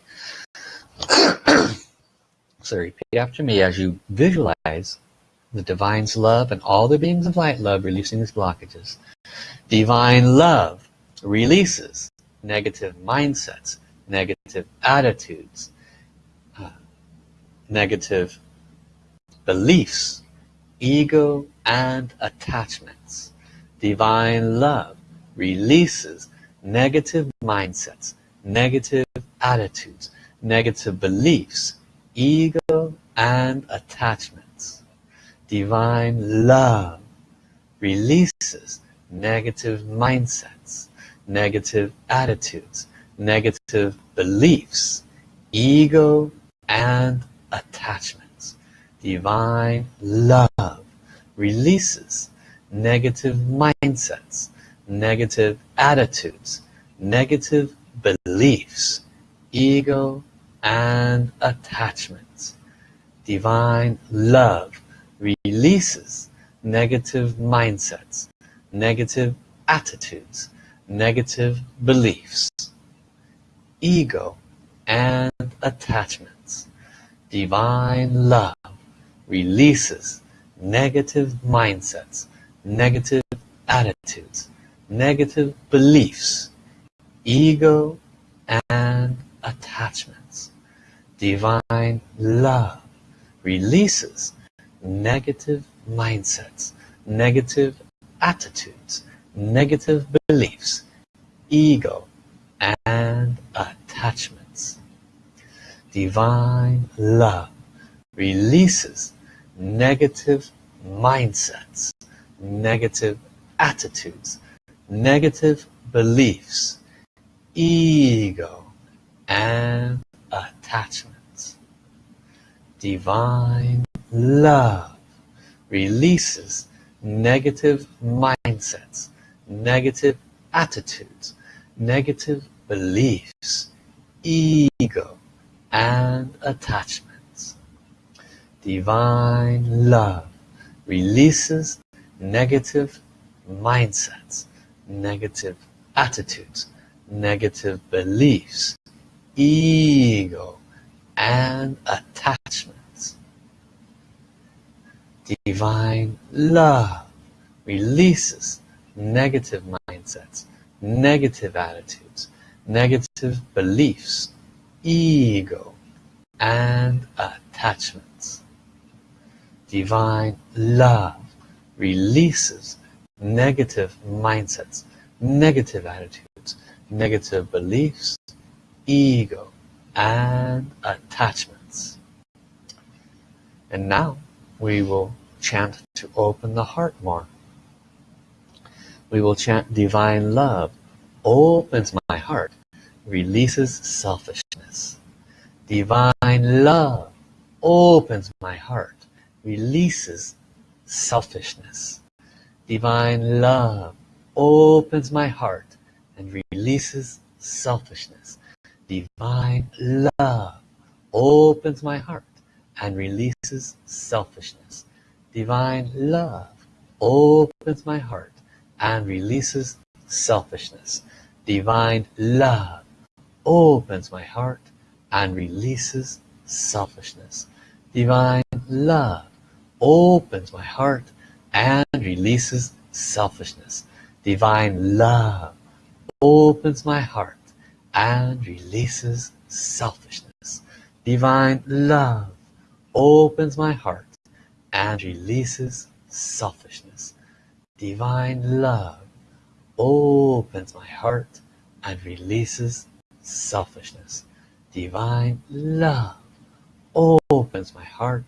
so repeat after me as you visualize the Divine's love and all the beings of light love releasing these blockages. Divine love releases negative mindsets, negative attitudes, uh, negative beliefs, ego, and attachments. Divine love releases negative mindsets, negative attitudes, negative beliefs, ego and attachments. Divine love releases negative mindsets, negative attitudes, negative beliefs, ego and attachments. Divine love releases negative mindsets, negative attitudes, negative beliefs, ego and attachments. Divine love releases negative mindsets, negative attitudes, negative beliefs, ego and attachments. Divine love releases negative mindsets, negative attitudes, negative beliefs, ego and attachments. Divine love releases negative mindsets, negative attitudes, negative beliefs, ego and attachments. Divine love releases negative mindsets, negative attitudes, negative beliefs, ego, and attachments. Divine love releases negative mindsets, negative attitudes, negative beliefs, ego, and attachments divine love releases negative mindsets, negative attitudes, negative beliefs, ego, and attachments. Divine love releases negative mindsets, negative attitudes, negative beliefs, ego, and attachments divine love releases negative mindsets, negative attitudes, negative beliefs, ego, and attachments. And now we will chant to open the heart more. We will chant divine love opens my heart, releases selfishness. Divine love opens my heart, releases selfishness. Divine love opens my heart and releases selfishness. Divine love opens my heart and releases selfishness. Divine love opens my heart and releases selfishness. Divine love opens my heart and releases selfishness. Divine love opens my heart and releases selfishness. Divine love opens my heart and releases selfishness. Divine love opens my heart and releases selfishness. Divine love opens my heart and releases selfishness. Divine love opens my heart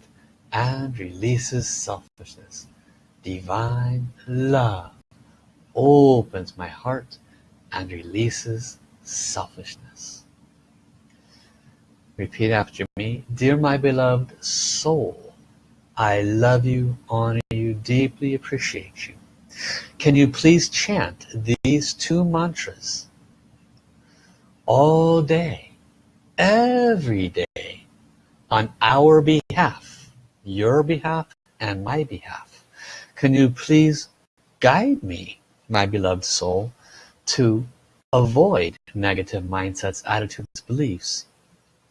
and releases selfishness. Divine love opens my heart and releases selfishness. Repeat after me. Dear my beloved soul, I love you, honor you, deeply appreciate you. Can you please chant these two mantras all day, every day, on our behalf, your behalf and my behalf? Can you please guide me my beloved soul, to avoid negative mindsets, attitudes, beliefs,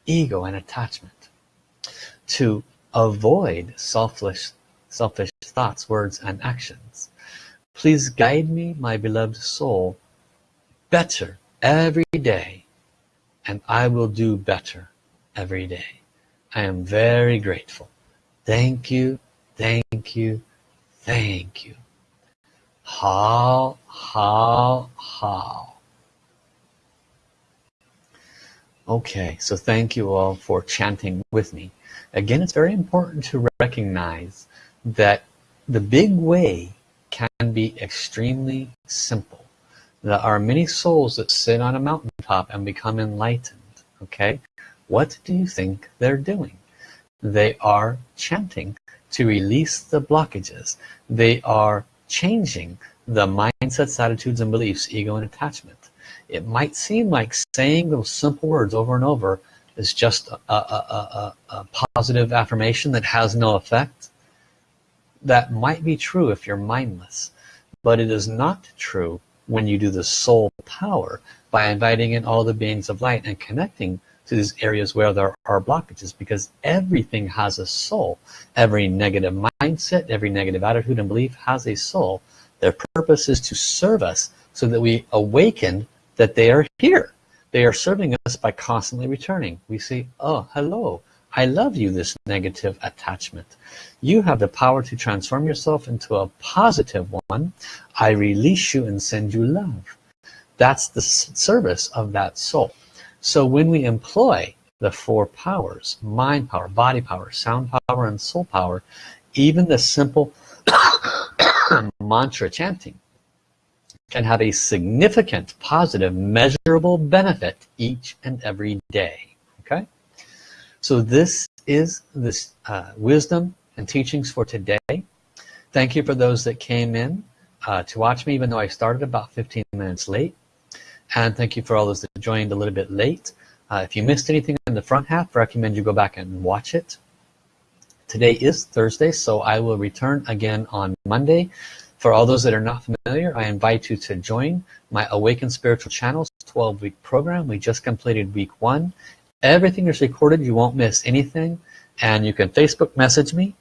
ego and attachment, to avoid selfish, selfish thoughts, words and actions. Please guide me, my beloved soul, better every day and I will do better every day. I am very grateful. Thank you, thank you, thank you. Hao, hao, hao. Okay, so thank you all for chanting with me. Again, it's very important to recognize that the big way can be extremely simple. There are many souls that sit on a mountaintop and become enlightened. Okay, what do you think they're doing? They are chanting to release the blockages. They are changing the mindsets, attitudes, and beliefs, ego and attachment. It might seem like saying those simple words over and over is just a, a, a, a, positive affirmation that has no effect. That might be true if you're mindless, but it is not true when you do the soul power by inviting in all the beings of light and connecting to these areas where there are blockages because everything has a soul. Every negative mindset, every negative attitude and belief has a soul. Their purpose is to serve us so that we awaken that they are here. They are serving us by constantly returning. We say, oh, hello, I love you, this negative attachment. You have the power to transform yourself into a positive one. I release you and send you love. That's the service of that soul. So when we employ the four powers, mind power, body power, sound power, and soul power, even the simple mantra chanting can have a significant positive measurable benefit each and every day okay? So this is this uh, wisdom and teachings for today. Thank you for those that came in uh, to watch me even though I started about 15 minutes late. And thank you for all those that joined a little bit late. Uh, if you missed anything in the front half recommend you go back and watch it. Today is Thursday so I will return again on Monday for all those that are not familiar I invite you to join my Awaken Spiritual Channels 12 week program. We just completed week one. Everything is recorded. You won't miss anything. And you can Facebook message me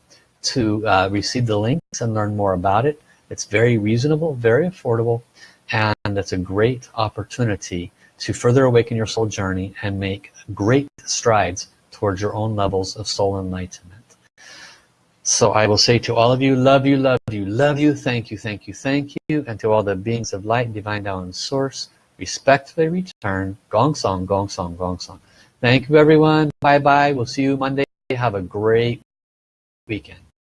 to uh, receive the links and learn more about it. It's very reasonable very affordable and it's a great opportunity to further awaken your soul journey and make great strides towards your own levels of soul enlightenment. So I will say to all of you, love you, love you, love you, thank you, thank you, thank you, and to all the beings of light, divine Tao source, respectfully return, gong song, gong song, gong song. Thank you everyone, bye bye, we'll see you Monday, have a great weekend.